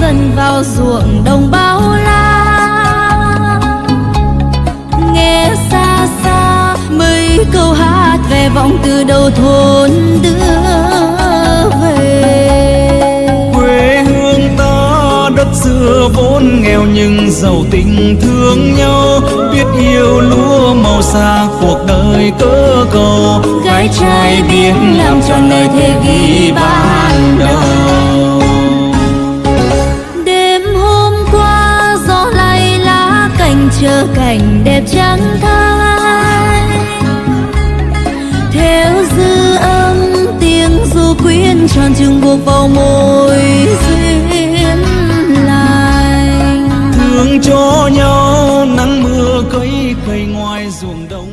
dần vào ruộng đồng bao la. Nghe xa xa mấy câu hát về vọng từ đầu thôn đưa về. Quê hương ta đất xưa vốn nghèo nhưng giàu tình thương nhau. Biết yêu lúa màu xa cuộc đời cơ cầu. Gái trai biết làm tròn lời thề ghi chờ cảnh đẹp trắng thay theo dư âm, tiếng du quyến tròn trừng buộc vào môi duyên lành. Thương cho nhau, nắng mưa cây cây ngoài ruộng đông.